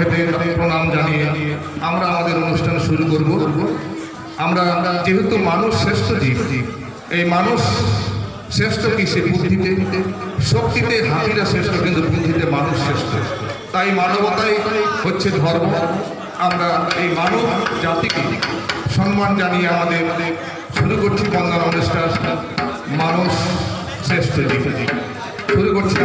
খেতে প্রণাম জানিয়ে আমরা আমাদের অনুষ্ঠান শুরু করব। আমরা যেহেতু মানুষ শ্রেষ্ঠ জীব, এই মানুষ শ্রেষ্ঠ কিসে বুদ্ধিতে? শক্তিতে, হাতিরা শ্রেষ্ঠ, কিন্তু বুদ্ধিতে মানুষ শ্রেষ্ঠ। তাই মানবতাই হচ্ছে ধর্ম। আমরা এই মানব জাতিকে সম্মান জানিয়ে আমাদের শুরু করছি বন্দনা অনুষ্ঠান। মানুষ শ্রেষ্ঠ জীব। শুরু করছি।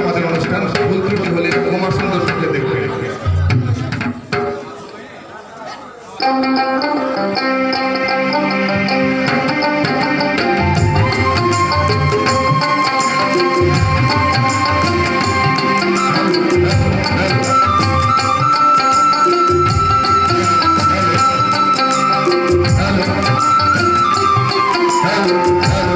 Hello.